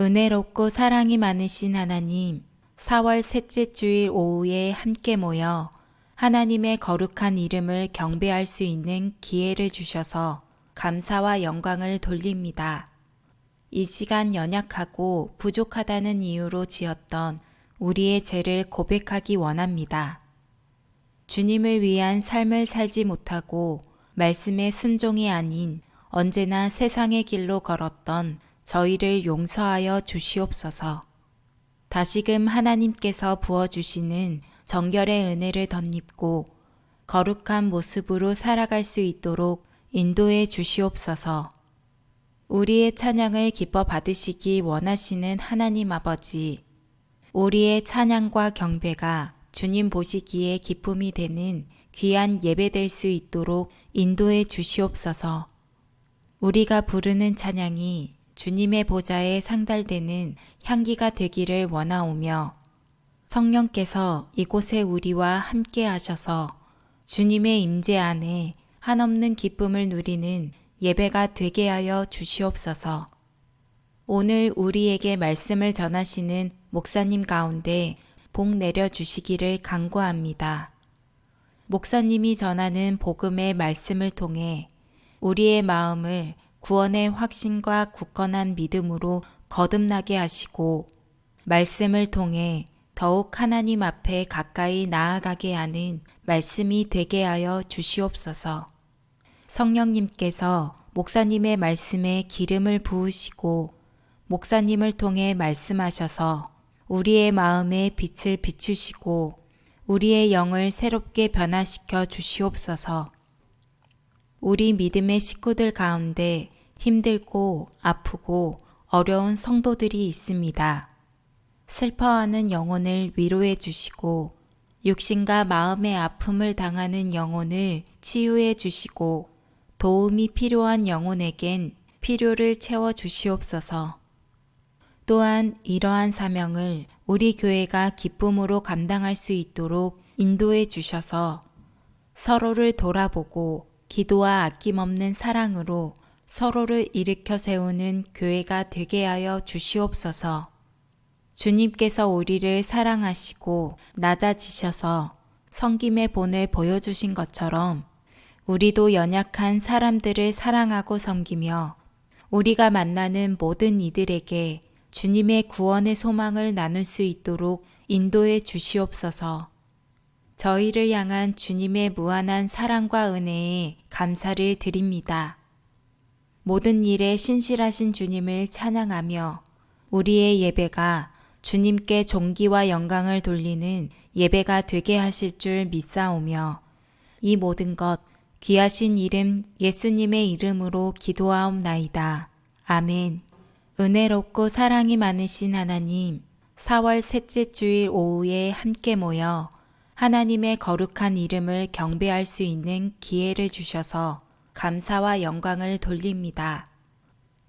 은혜롭고 사랑이 많으신 하나님, 4월 셋째 주일 오후에 함께 모여 하나님의 거룩한 이름을 경배할 수 있는 기회를 주셔서 감사와 영광을 돌립니다. 이 시간 연약하고 부족하다는 이유로 지었던 우리의 죄를 고백하기 원합니다. 주님을 위한 삶을 살지 못하고 말씀의 순종이 아닌 언제나 세상의 길로 걸었던 저희를 용서하여 주시옵소서. 다시금 하나님께서 부어주시는 정결의 은혜를 덧입고 거룩한 모습으로 살아갈 수 있도록 인도해 주시옵소서. 우리의 찬양을 기뻐 받으시기 원하시는 하나님 아버지, 우리의 찬양과 경배가 주님 보시기에 기쁨이 되는 귀한 예배될 수 있도록 인도해 주시옵소서. 우리가 부르는 찬양이 주님의 보좌에 상달되는 향기가 되기를 원하오며 성령께서 이곳에 우리와 함께 하셔서 주님의 임재 안에 한없는 기쁨을 누리는 예배가 되게 하여 주시옵소서. 오늘 우리에게 말씀을 전하시는 목사님 가운데 복 내려 주시기를 간구합니다. 목사님이 전하는 복음의 말씀을 통해 우리의 마음을 구원의 확신과 굳건한 믿음으로 거듭나게 하시고 말씀을 통해 더욱 하나님 앞에 가까이 나아가게 하는 말씀이 되게 하여 주시옵소서. 성령님께서 목사님의 말씀에 기름을 부으시고 목사님을 통해 말씀하셔서 우리의 마음에 빛을 비추시고 우리의 영을 새롭게 변화시켜 주시옵소서. 우리 믿음의 식구들 가운데 힘들고 아프고 어려운 성도들이 있습니다. 슬퍼하는 영혼을 위로해 주시고 육신과 마음의 아픔을 당하는 영혼을 치유해 주시고 도움이 필요한 영혼에겐 필요를 채워 주시옵소서. 또한 이러한 사명을 우리 교회가 기쁨으로 감당할 수 있도록 인도해 주셔서 서로를 돌아보고 기도와 아낌없는 사랑으로 서로를 일으켜 세우는 교회가 되게 하여 주시옵소서. 주님께서 우리를 사랑하시고 낮아지셔서 성김의 본을 보여주신 것처럼 우리도 연약한 사람들을 사랑하고 섬기며 우리가 만나는 모든 이들에게 주님의 구원의 소망을 나눌 수 있도록 인도해 주시옵소서. 저희를 향한 주님의 무한한 사랑과 은혜에 감사를 드립니다. 모든 일에 신실하신 주님을 찬양하며 우리의 예배가 주님께 존귀와 영광을 돌리는 예배가 되게 하실 줄 믿사오며 이 모든 것 귀하신 이름 예수님의 이름으로 기도하옵나이다. 아멘. 은혜롭고 사랑이 많으신 하나님, 4월 셋째 주일 오후에 함께 모여 하나님의 거룩한 이름을 경배할 수 있는 기회를 주셔서 감사와 영광을 돌립니다.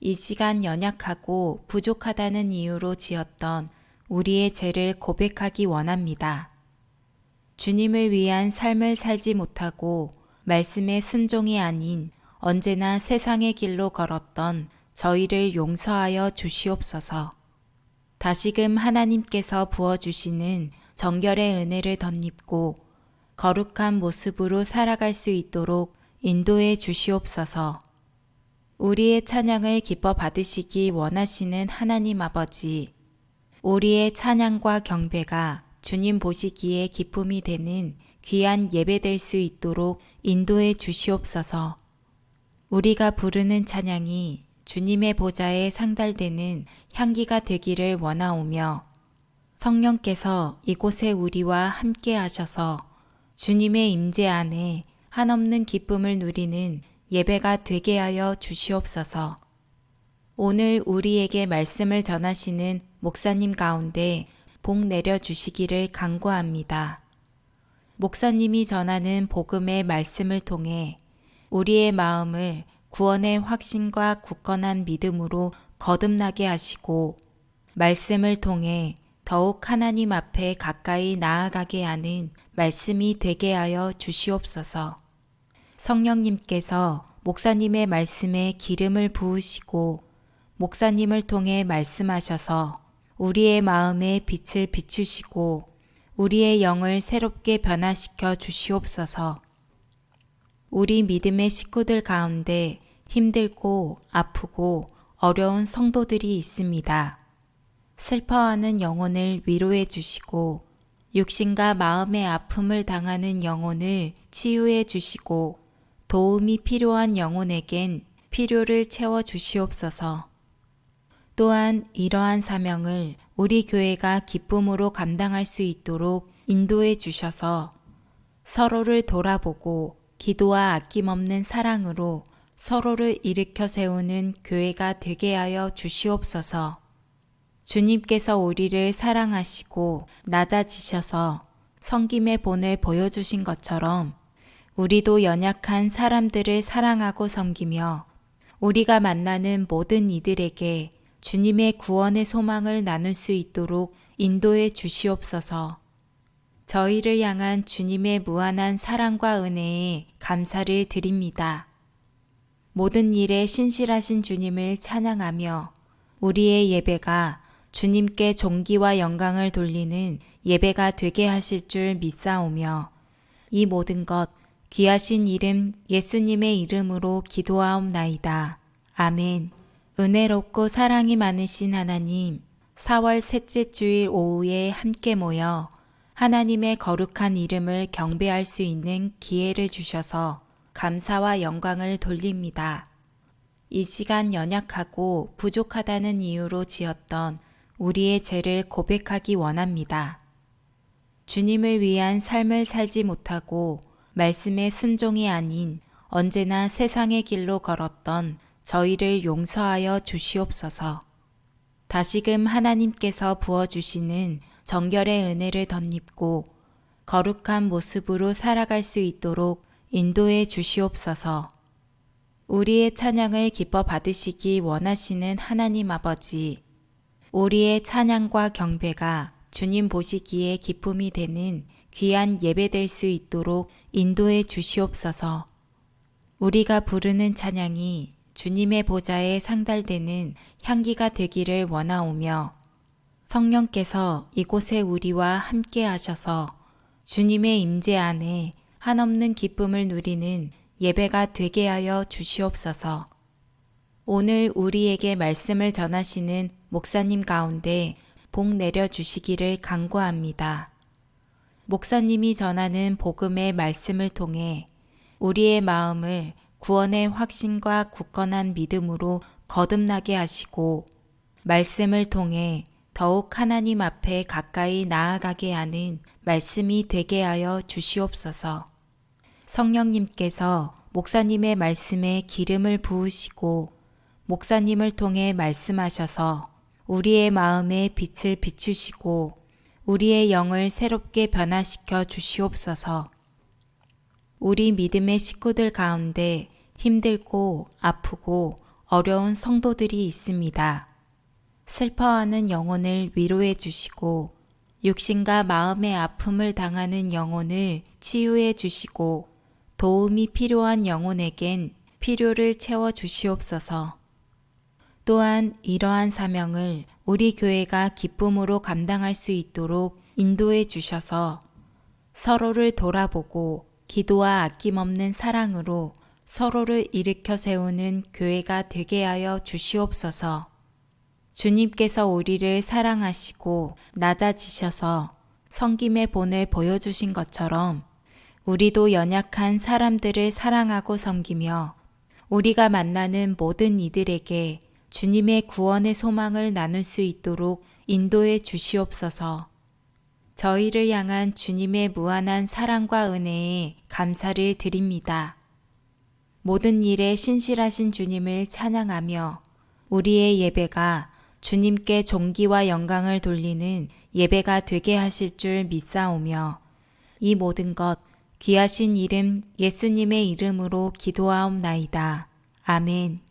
이 시간 연약하고 부족하다는 이유로 지었던 우리의 죄를 고백하기 원합니다. 주님을 위한 삶을 살지 못하고 말씀의 순종이 아닌 언제나 세상의 길로 걸었던 저희를 용서하여 주시옵소서. 다시금 하나님께서 부어주시는 정결의 은혜를 덧입고 거룩한 모습으로 살아갈 수 있도록 인도해 주시옵소서. 우리의 찬양을 기뻐 받으시기 원하시는 하나님 아버지, 우리의 찬양과 경배가 주님 보시기에 기쁨이 되는 귀한 예배될 수 있도록 인도해 주시옵소서. 우리가 부르는 찬양이 주님의 보좌에 상달되는 향기가 되기를 원하오며 성령께서 이곳에 우리와 함께 하셔서 주님의 임재 안에 한없는 기쁨을 누리는 예배가 되게 하여 주시옵소서. 오늘 우리에게 말씀을 전하시는 목사님 가운데 복 내려 주시기를 간구합니다. 목사님이 전하는 복음의 말씀을 통해 우리의 마음을 구원의 확신과 굳건한 믿음으로 거듭나게 하시고 말씀을 통해 더욱 하나님 앞에 가까이 나아가게 하는 말씀이 되게 하여 주시옵소서. 성령님께서 목사님의 말씀에 기름을 부으시고 목사님을 통해 말씀하셔서 우리의 마음에 빛을 비추시고 우리의 영을 새롭게 변화시켜 주시옵소서. 우리 믿음의 식구들 가운데 힘들고 아프고 어려운 성도들이 있습니다. 슬퍼하는 영혼을 위로해 주시고 육신과 마음의 아픔을 당하는 영혼을 치유해 주시고 도움이 필요한 영혼에겐 필요를 채워 주시옵소서. 또한 이러한 사명을 우리 교회가 기쁨으로 감당할 수 있도록 인도해 주셔서 서로를 돌아보고 기도와 아낌없는 사랑으로 서로를 일으켜 세우는 교회가 되게 하여 주시옵소서. 주님께서 우리를 사랑하시고 낮아지셔서 성김의 본을 보여주신 것처럼 우리도 연약한 사람들을 사랑하고 섬기며 우리가 만나는 모든 이들에게 주님의 구원의 소망을 나눌 수 있도록 인도해 주시옵소서. 저희를 향한 주님의 무한한 사랑과 은혜에 감사를 드립니다. 모든 일에 신실하신 주님을 찬양하며 우리의 예배가 주님께 존귀와 영광을 돌리는 예배가 되게 하실 줄 믿사오며 이 모든 것 귀하신 이름 예수님의 이름으로 기도하옵나이다. 아멘. 은혜롭고 사랑이 많으신 하나님, 4월 셋째 주일 오후에 함께 모여 하나님의 거룩한 이름을 경배할 수 있는 기회를 주셔서 감사와 영광을 돌립니다. 이 시간 연약하고 부족하다는 이유로 지었던 우리의 죄를 고백하기 원합니다. 주님을 위한 삶을 살지 못하고 말씀의 순종이 아닌 언제나 세상의 길로 걸었던 저희를 용서하여 주시옵소서. 다시금 하나님께서 부어주시는 정결의 은혜를 덧입고 거룩한 모습으로 살아갈 수 있도록 인도해 주시옵소서. 우리의 찬양을 기뻐 받으시기 원하시는 하나님 아버지, 우리의 찬양과 경배가 주님 보시기에 기쁨이 되는 귀한 예배될 수 있도록 인도해 주시옵소서. 우리가 부르는 찬양이 주님의 보좌에 상달되는 향기가 되기를 원하오며 성령께서 이곳에 우리와 함께 하셔서 주님의 임재 안에 한없는 기쁨을 누리는 예배가 되게 하여 주시옵소서. 오늘 우리에게 말씀을 전하시는 목사님 가운데 복 내려 주시기를 간구합니다. 목사님이 전하는 복음의 말씀을 통해 우리의 마음을 구원의 확신과 굳건한 믿음으로 거듭나게 하시고 말씀을 통해 더욱 하나님 앞에 가까이 나아가게 하는 말씀이 되게 하여 주시옵소서. 성령님께서 목사님의 말씀에 기름을 부으시고 목사님을 통해 말씀하셔서 우리의 마음에 빛을 비추시고 우리의 영을 새롭게 변화시켜 주시옵소서. 우리 믿음의 식구들 가운데 힘들고 아프고 어려운 성도들이 있습니다. 슬퍼하는 영혼을 위로해 주시고 육신과 마음의 아픔을 당하는 영혼을 치유해 주시고 도움이 필요한 영혼에겐 필요를 채워 주시옵소서. 또한 이러한 사명을 우리 교회가 기쁨으로 감당할 수 있도록 인도해 주셔서 서로를 돌아보고 기도와 아낌없는 사랑으로 서로를 일으켜 세우는 교회가 되게 하여 주시옵소서. 주님께서 우리를 사랑하시고 낮아지셔서 성김의 본을 보여주신 것처럼 우리도 연약한 사람들을 사랑하고 섬기며 우리가 만나는 모든 이들에게 주님의 구원의 소망을 나눌 수 있도록 인도해 주시옵소서. 저희를 향한 주님의 무한한 사랑과 은혜에 감사를 드립니다. 모든 일에 신실하신 주님을 찬양하며 우리의 예배가 주님께 존귀와 영광을 돌리는 예배가 되게 하실 줄 믿사오며 이 모든 것 귀하신 이름 예수님의 이름으로 기도하옵나이다. 아멘.